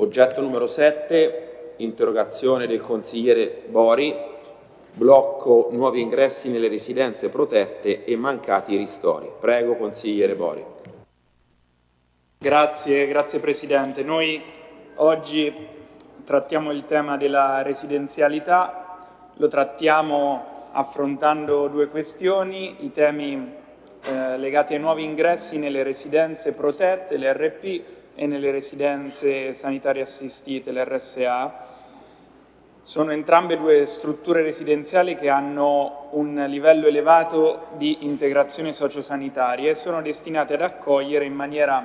Oggetto numero 7, interrogazione del consigliere Bori, blocco nuovi ingressi nelle residenze protette e mancati ristori. Prego, consigliere Bori. Grazie, grazie Presidente. Noi oggi trattiamo il tema della residenzialità, lo trattiamo affrontando due questioni, i temi eh, legati ai nuovi ingressi nelle residenze protette, le RP, e nelle residenze sanitarie assistite, le RSA. Sono entrambe due strutture residenziali che hanno un livello elevato di integrazione sociosanitaria e sono destinate ad accogliere in maniera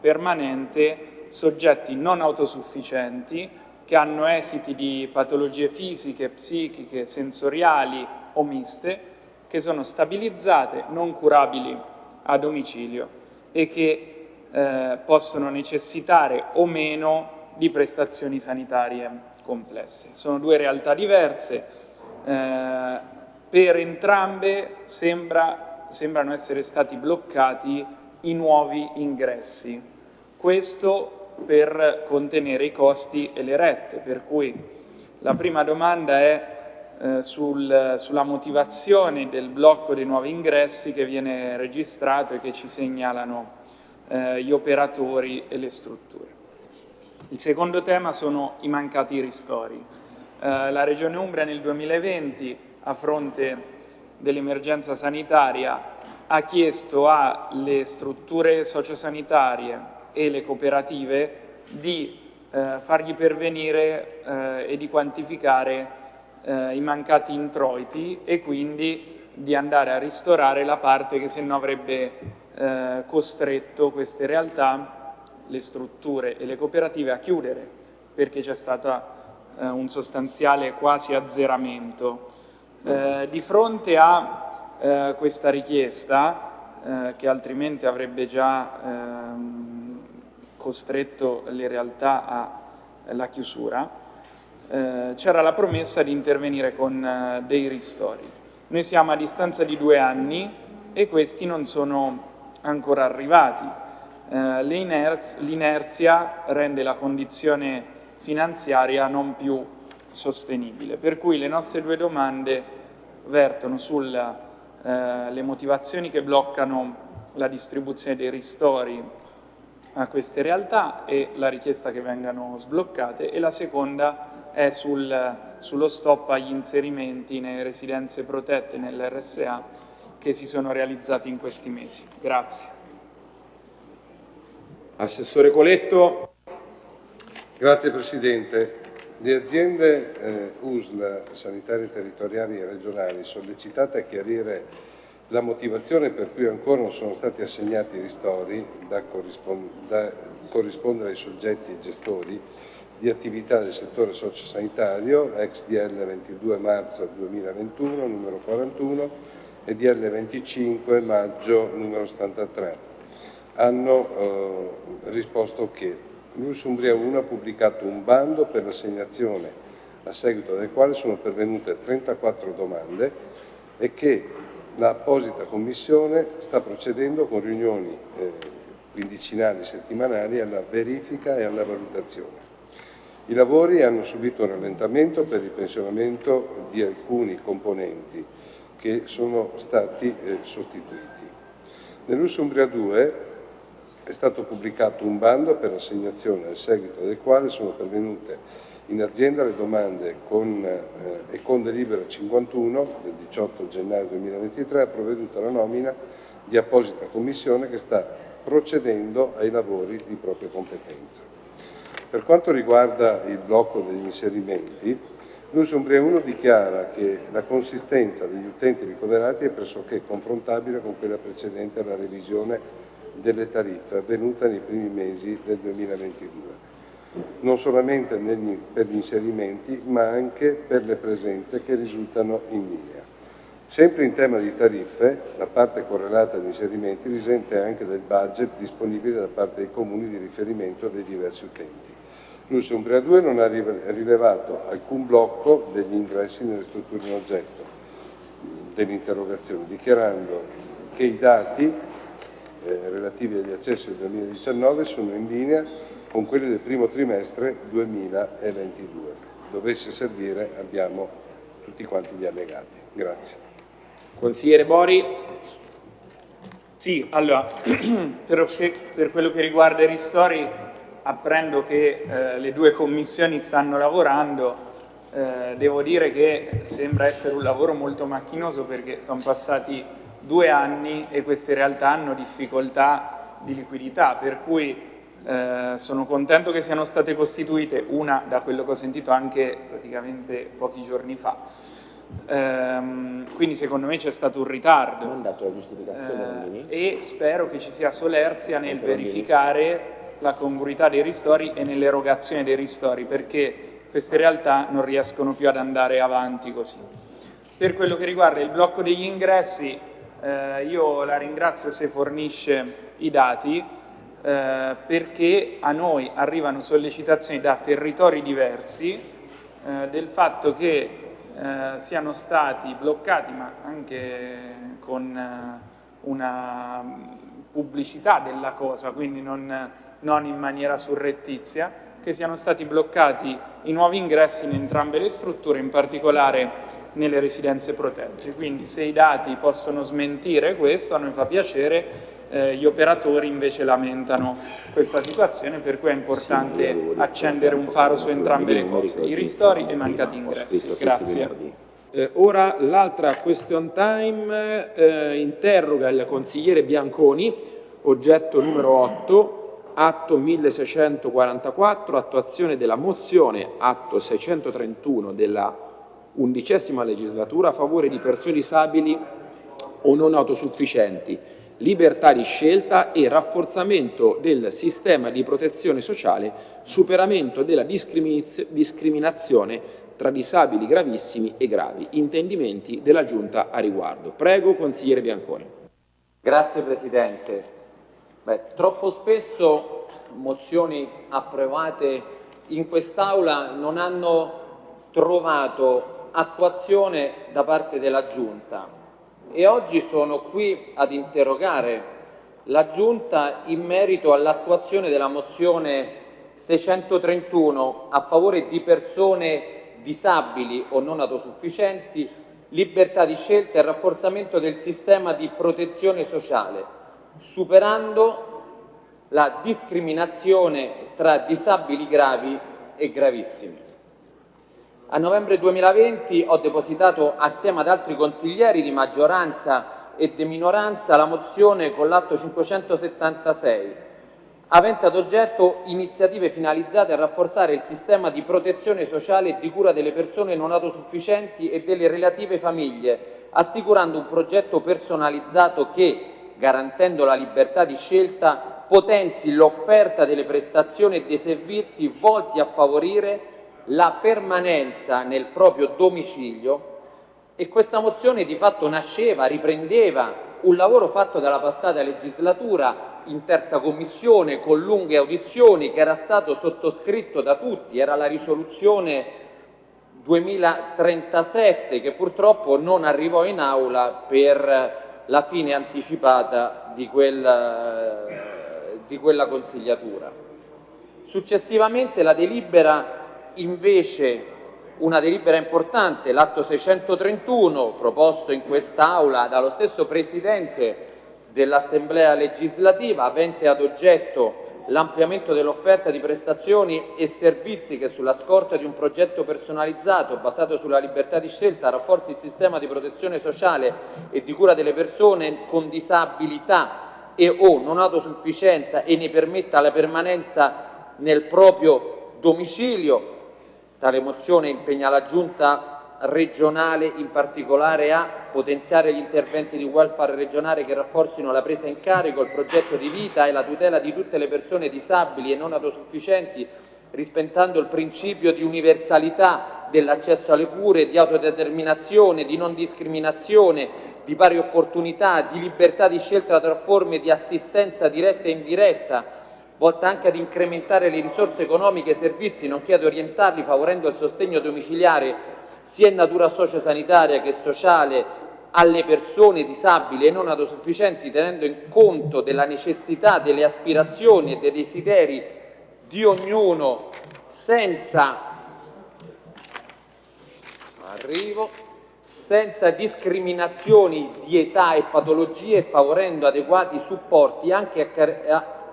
permanente soggetti non autosufficienti che hanno esiti di patologie fisiche, psichiche, sensoriali o miste, che sono stabilizzate, non curabili a domicilio e che eh, possono necessitare o meno di prestazioni sanitarie complesse. Sono due realtà diverse, eh, per entrambe sembra, sembrano essere stati bloccati i nuovi ingressi. Questo per contenere i costi e le rette, per cui la prima domanda è eh, sul, sulla motivazione del blocco dei nuovi ingressi che viene registrato e che ci segnalano eh, gli operatori e le strutture. Il secondo tema sono i mancati ristori. Eh, la Regione Umbria nel 2020, a fronte dell'emergenza sanitaria, ha chiesto alle strutture sociosanitarie e le cooperative di eh, fargli pervenire eh, e di quantificare eh, i mancati introiti e quindi di andare a ristorare la parte che se no avrebbe eh, costretto queste realtà, le strutture e le cooperative a chiudere perché c'è stato eh, un sostanziale quasi azzeramento. Eh, di fronte a eh, questa richiesta, eh, che altrimenti avrebbe già ehm, costretto le realtà alla chiusura, c'era la promessa di intervenire con dei ristori. Noi siamo a distanza di due anni e questi non sono ancora arrivati. Eh, L'inerzia rende la condizione finanziaria non più sostenibile, per cui le nostre due domande vertono sulle eh, motivazioni che bloccano la distribuzione dei ristori a queste realtà e la richiesta che vengano sbloccate e la seconda è sul, sullo stop agli inserimenti nelle residenze protette nell'RSA che si sono realizzati in questi mesi. Grazie. Assessore Coletto. Grazie Presidente. Le aziende eh, USL sanitarie territoriali e regionali sollecitate a chiarire la motivazione per cui ancora non sono stati assegnati ristori da, corrispond da corrispondere ai soggetti gestori di attività del settore sociosanitario, ex DL 22 marzo 2021, numero 41, e DL 25 maggio numero 73 hanno eh, risposto che l'US Umbria 1 ha pubblicato un bando per l'assegnazione a seguito del quale sono pervenute 34 domande e che l'apposita commissione sta procedendo con riunioni eh, quindicinali settimanali alla verifica e alla valutazione. I lavori hanno subito un rallentamento per il pensionamento di alcuni componenti che sono stati eh, sostituiti. Nell'Usumbria 2 è stato pubblicato un bando per l'assegnazione al seguito del quale sono pervenute in azienda le domande con, eh, e con delibera 51 del 18 gennaio 2023 ha provveduto alla nomina di apposita commissione che sta procedendo ai lavori di propria competenza. Per quanto riguarda il blocco degli inserimenti, L'Usumbria 1 dichiara che la consistenza degli utenti ricoverati è pressoché confrontabile con quella precedente alla revisione delle tariffe avvenuta nei primi mesi del 2022, non solamente negli, per gli inserimenti ma anche per le presenze che risultano in linea. Sempre in tema di tariffe, la parte correlata agli inserimenti risente anche del budget disponibile da parte dei comuni di riferimento dei diversi utenti. L'US Umbria 2 non ha rilevato alcun blocco degli ingressi nelle strutture in oggetto dell'interrogazione, dichiarando che i dati eh, relativi agli accessi del 2019 sono in linea con quelli del primo trimestre 2022. Dovesse servire abbiamo tutti quanti gli allegati. Grazie. Consigliere Bori. Sì, allora, per, per quello che riguarda i ristori apprendo che eh, le due commissioni stanno lavorando, eh, devo dire che sembra essere un lavoro molto macchinoso perché sono passati due anni e queste realtà hanno difficoltà di liquidità, per cui eh, sono contento che siano state costituite, una da quello che ho sentito anche praticamente pochi giorni fa. Ehm, quindi secondo me c'è stato un ritardo. Non dato la giustificazione eh, e spero che ci sia solerzia nel verificare la congruità dei ristori e nell'erogazione dei ristori perché queste realtà non riescono più ad andare avanti così. Per quello che riguarda il blocco degli ingressi, eh, io la ringrazio se fornisce i dati eh, perché a noi arrivano sollecitazioni da territori diversi eh, del fatto che eh, siano stati bloccati, ma anche con eh, una pubblicità della cosa, quindi non non in maniera surrettizia, che siano stati bloccati i nuovi ingressi in entrambe le strutture, in particolare nelle residenze protette. Quindi se i dati possono smentire questo, a noi fa piacere, eh, gli operatori invece lamentano questa situazione, per cui è importante accendere un faro su entrambe le cose, i ristori e i mancati ingressi. Grazie. Eh, ora l'altra question time eh, interroga il consigliere Bianconi, oggetto numero 8, atto 1644, attuazione della mozione atto 631 della undicesima legislatura a favore di persone disabili o non autosufficienti, libertà di scelta e rafforzamento del sistema di protezione sociale, superamento della discriminazione tra disabili gravissimi e gravi. Intendimenti della Giunta a riguardo. Prego, consigliere Bianconi. Grazie Presidente. Beh, troppo spesso mozioni approvate in quest'Aula non hanno trovato attuazione da parte della Giunta. E oggi sono qui ad interrogare la Giunta in merito all'attuazione della mozione 631 a favore di persone disabili o non autosufficienti, libertà di scelta e rafforzamento del sistema di protezione sociale superando la discriminazione tra disabili gravi e gravissimi. A novembre 2020 ho depositato assieme ad altri consiglieri di maggioranza e di minoranza la mozione con l'atto 576, avente ad oggetto iniziative finalizzate a rafforzare il sistema di protezione sociale e di cura delle persone non autosufficienti e delle relative famiglie, assicurando un progetto personalizzato che, garantendo la libertà di scelta, potenzi l'offerta delle prestazioni e dei servizi volti a favorire la permanenza nel proprio domicilio. E questa mozione di fatto nasceva, riprendeva un lavoro fatto dalla passata legislatura in terza commissione con lunghe audizioni che era stato sottoscritto da tutti, era la risoluzione 2037 che purtroppo non arrivò in aula per la fine anticipata di quella, di quella consigliatura. Successivamente la delibera invece una delibera importante, l'atto 631, proposto in quest'Aula dallo stesso Presidente dell'Assemblea legislativa, avente ad oggetto l'ampliamento dell'offerta di prestazioni e servizi che sulla scorta di un progetto personalizzato basato sulla libertà di scelta rafforzi il sistema di protezione sociale e di cura delle persone con disabilità e o non autosufficienza e ne permetta la permanenza nel proprio domicilio. Tale mozione impegna la Giunta regionale in particolare a potenziare gli interventi di welfare regionale che rafforzino la presa in carico, il progetto di vita e la tutela di tutte le persone disabili e non autosufficienti, rispettando il principio di universalità dell'accesso alle cure, di autodeterminazione, di non discriminazione, di pari opportunità, di libertà di scelta tra forme di assistenza diretta e indiretta, volta anche ad incrementare le risorse economiche e servizi, nonché ad orientarli favorendo il sostegno domiciliare sia in natura sociosanitaria che sociale alle persone disabili e non autosufficienti tenendo in conto della necessità, delle aspirazioni e dei desideri di ognuno senza arrivo, senza discriminazioni di età e patologie, favorendo adeguati supporti anche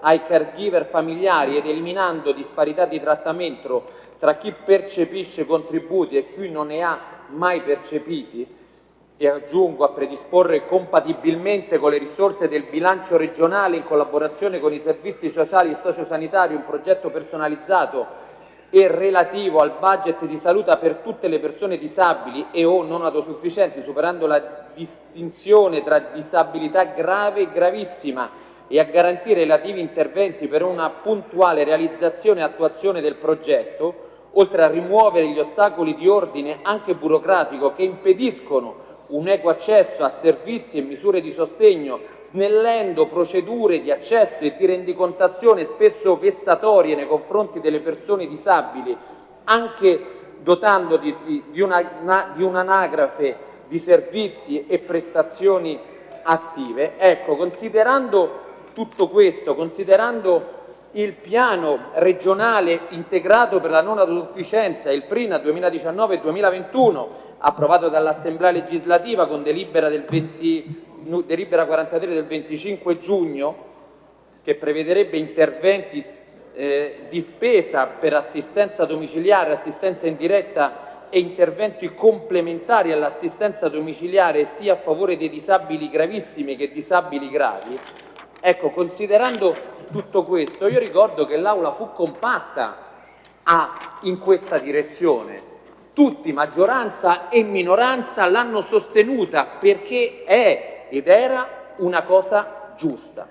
ai caregiver familiari ed eliminando disparità di trattamento tra chi percepisce contributi e chi non ne ha mai percepiti, e aggiungo a predisporre compatibilmente con le risorse del bilancio regionale in collaborazione con i servizi sociali e sociosanitari un progetto personalizzato e relativo al budget di salute per tutte le persone disabili e o non autosufficienti, superando la distinzione tra disabilità grave e gravissima e a garantire relativi interventi per una puntuale realizzazione e attuazione del progetto, oltre a rimuovere gli ostacoli di ordine anche burocratico che impediscono un equo accesso a servizi e misure di sostegno, snellendo procedure di accesso e di rendicontazione spesso vessatorie nei confronti delle persone disabili, anche dotando di, di, di, una, un'anagrafe di servizi e prestazioni attive. Ecco, considerando tutto questo, considerando il piano regionale integrato per la non autosufficienza, il PRINA 2019-2021, approvato dall'Assemblea legislativa con delibera, del 20, delibera 43 del 25 giugno, che prevederebbe interventi eh, di spesa per assistenza domiciliare, assistenza indiretta e interventi complementari all'assistenza domiciliare sia a favore dei disabili gravissimi che disabili gravi. Ecco, considerando tutto questo, io ricordo che l'Aula fu compatta a, in questa direzione tutti, maggioranza e minoranza, l'hanno sostenuta perché è ed era una cosa giusta.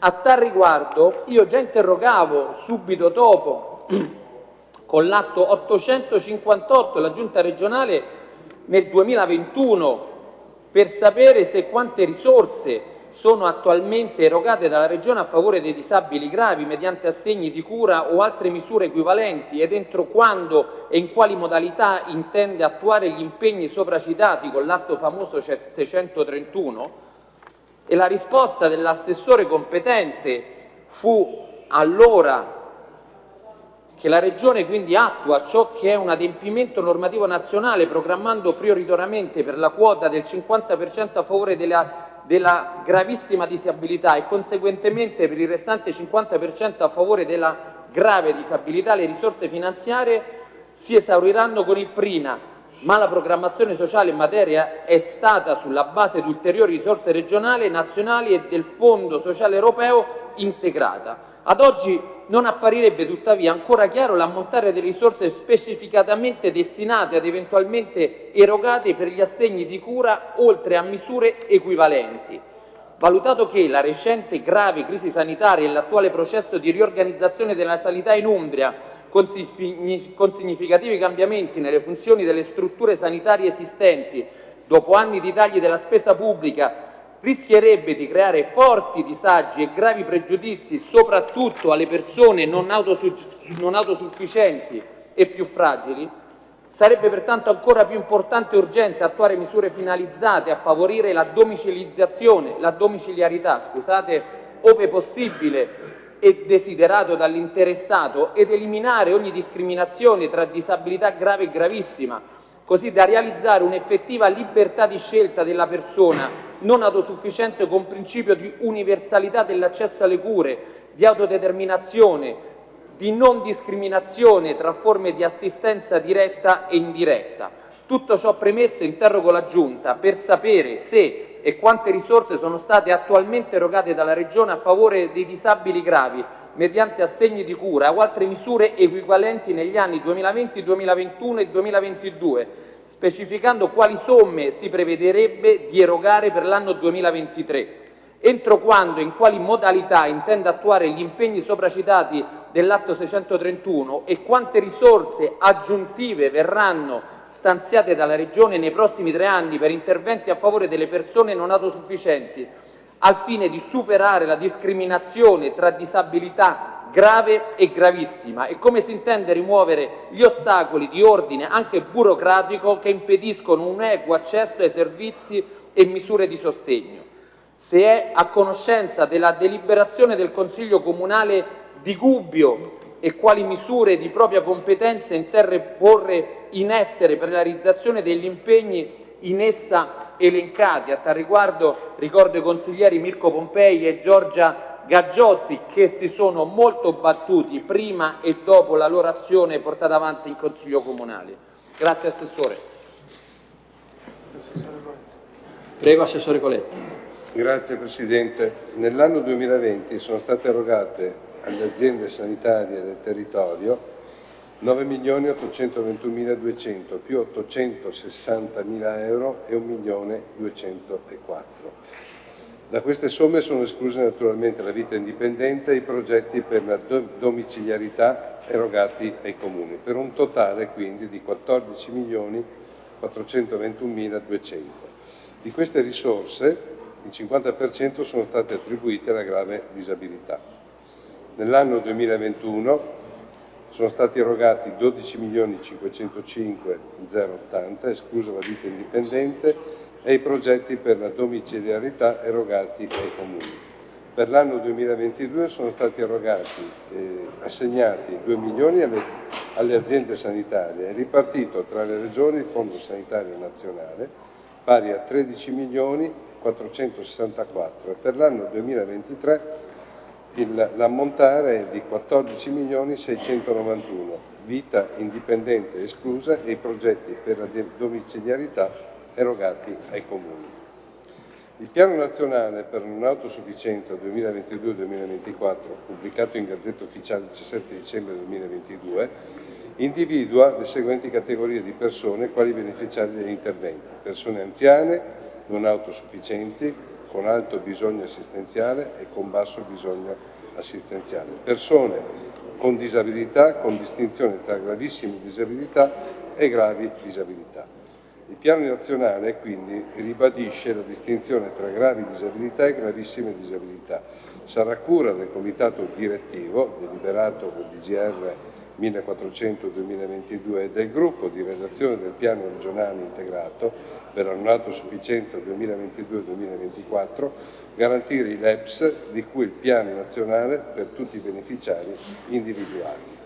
A tal riguardo io già interrogavo subito dopo con l'atto 858 la Giunta regionale nel 2021 per sapere se quante risorse sono attualmente erogate dalla Regione a favore dei disabili gravi mediante assegni di cura o altre misure equivalenti ed entro quando e in quali modalità intende attuare gli impegni sopracitati con l'atto famoso 631 e la risposta dell'assessore competente fu allora che la Regione quindi attua ciò che è un adempimento normativo nazionale programmando prioritariamente per la quota del 50% a favore della della gravissima disabilità e conseguentemente per il restante 50% a favore della grave disabilità le risorse finanziarie si esauriranno con il Prina, ma la programmazione sociale in materia è stata sulla base di ulteriori risorse regionali, nazionali e del Fondo sociale europeo integrata. Ad oggi non apparirebbe tuttavia ancora chiaro l'ammontare delle risorse specificatamente destinate ad eventualmente erogate per gli assegni di cura oltre a misure equivalenti. Valutato che la recente grave crisi sanitaria e l'attuale processo di riorganizzazione della sanità in Umbria con significativi cambiamenti nelle funzioni delle strutture sanitarie esistenti dopo anni di tagli della spesa pubblica rischierebbe di creare forti disagi e gravi pregiudizi soprattutto alle persone non, non autosufficienti e più fragili, sarebbe pertanto ancora più importante e urgente attuare misure finalizzate a favorire la domiciliazione, la domiciliarità, scusate, ove possibile e desiderato dall'interessato ed eliminare ogni discriminazione tra disabilità grave e gravissima, così da realizzare un'effettiva libertà di scelta della persona non autosufficiente con principio di universalità dell'accesso alle cure, di autodeterminazione, di non discriminazione tra forme di assistenza diretta e indiretta. Tutto ciò premesso interrogo la Giunta per sapere se e quante risorse sono state attualmente erogate dalla Regione a favore dei disabili gravi mediante assegni di cura o altre misure equivalenti negli anni 2020, 2021 e 2022 specificando quali somme si prevederebbe di erogare per l'anno 2023, entro quando e in quali modalità intende attuare gli impegni sopracitati dell'atto 631 e quante risorse aggiuntive verranno stanziate dalla Regione nei prossimi tre anni per interventi a favore delle persone non autosufficienti, al fine di superare la discriminazione tra disabilità grave e gravissima e come si intende rimuovere gli ostacoli di ordine anche burocratico che impediscono un equo accesso ai servizi e misure di sostegno. Se è a conoscenza della deliberazione del Consiglio Comunale di Gubbio e quali misure di propria competenza intende porre in essere per la realizzazione degli impegni in essa elencati. A tal riguardo ricordo i consiglieri Mirko Pompei e Giorgia Gaggiotti che si sono molto battuti prima e dopo la loro azione portata avanti in Consiglio Comunale. Grazie Assessore. Prego Assessore Coletti. Grazie Presidente. Nell'anno 2020 sono state erogate alle aziende sanitarie del territorio 9.821.200 più 860.000 euro e 1.204. Da queste somme sono escluse naturalmente la vita indipendente e i progetti per la domiciliarità erogati ai comuni, per un totale quindi di 14.421.200. Di queste risorse il 50% sono state attribuite alla grave disabilità. Nell'anno 2021 sono stati erogati 12.505.080, esclusa la vita indipendente, e i progetti per la domiciliarità erogati ai comuni. Per l'anno 2022 sono stati erogati, eh, assegnati 2 milioni alle, alle aziende sanitarie e ripartito tra le regioni il Fondo Sanitario Nazionale pari a 13 milioni 464 e per l'anno 2023 l'ammontare è di 14 milioni 691, vita indipendente esclusa e i progetti per la domiciliarità erogati ai comuni. Il Piano Nazionale per un'autosufficienza 2022-2024, pubblicato in Gazzetta Ufficiale il 17 dicembre 2022, individua le seguenti categorie di persone quali beneficiari degli interventi. Persone anziane, non autosufficienti, con alto bisogno assistenziale e con basso bisogno assistenziale. Persone con disabilità, con distinzione tra gravissime disabilità e gravi disabilità. Il piano nazionale quindi ribadisce la distinzione tra gravi disabilità e gravissime disabilità. Sarà cura del comitato direttivo, deliberato con DGR 1400-2022 e del gruppo di redazione del piano regionale integrato per l'annuato sufficienza 2022-2024 garantire i LEPS di cui il piano nazionale per tutti i beneficiari individuati.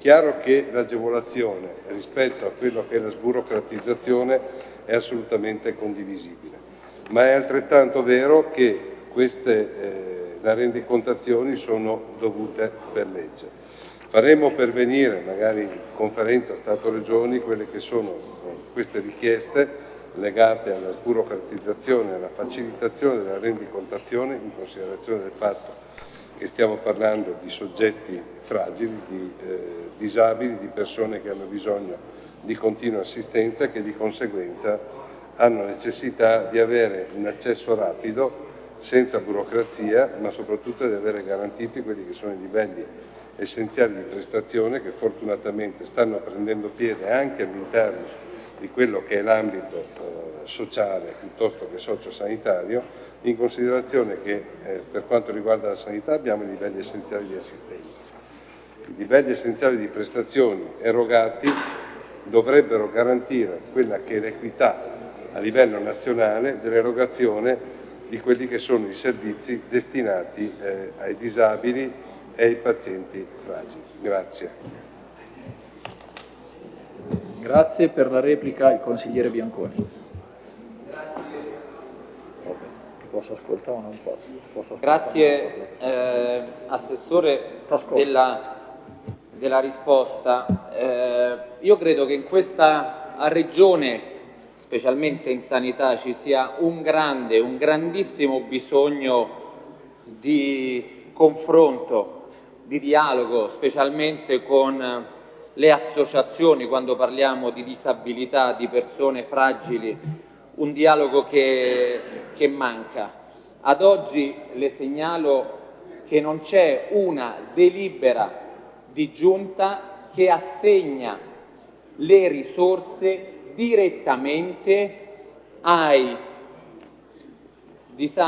Chiaro che l'agevolazione rispetto a quello che è la sburocratizzazione è assolutamente condivisibile, ma è altrettanto vero che queste eh, le rendicontazioni sono dovute per legge. Faremo pervenire, magari in conferenza Stato-Regioni, quelle che sono queste richieste legate alla sburocratizzazione e alla facilitazione della rendicontazione in considerazione del fatto che stiamo parlando di soggetti fragili, di eh, disabili, di persone che hanno bisogno di continua assistenza e che di conseguenza hanno necessità di avere un accesso rapido, senza burocrazia, ma soprattutto di avere garantiti quelli che sono i livelli essenziali di prestazione che fortunatamente stanno prendendo piede anche all'interno di quello che è l'ambito eh, sociale piuttosto che sociosanitario, in considerazione che eh, per quanto riguarda la sanità abbiamo i livelli essenziali di assistenza. I livelli essenziali di prestazioni erogati dovrebbero garantire quella che è l'equità a livello nazionale dell'erogazione di quelli che sono i servizi destinati eh, ai disabili e ai pazienti fragili. Grazie. Grazie per la replica il consigliere Bianconi. Posso ascoltare o non posso? posso Grazie eh, Assessore della, della, risposta. Eh, io credo che in questa regione, specialmente in sanità, ci sia un grande, un grandissimo bisogno di confronto, di dialogo, specialmente con le associazioni quando parliamo di disabilità, di persone fragili, un dialogo che, che manca. Ad oggi le segnalo che non c'è una delibera di giunta che assegna le risorse direttamente ai,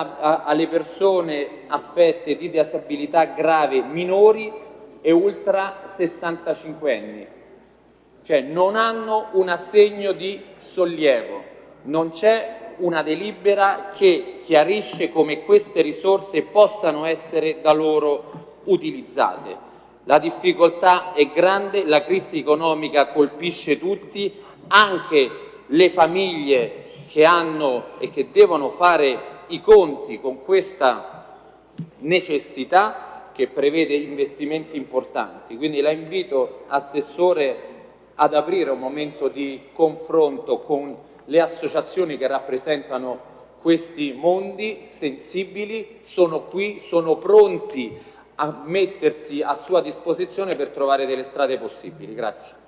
alle persone affette di disabilità grave minori e ultra 65 anni, cioè non hanno un assegno di sollievo, non c'è una delibera che chiarisce come queste risorse possano essere da loro utilizzate. La difficoltà è grande, la crisi economica colpisce tutti, anche le famiglie che hanno e che devono fare i conti con questa necessità che prevede investimenti importanti. Quindi la invito, Assessore, ad aprire un momento di confronto con le associazioni che rappresentano questi mondi sensibili, sono qui, sono pronti a mettersi a sua disposizione per trovare delle strade possibili. Grazie.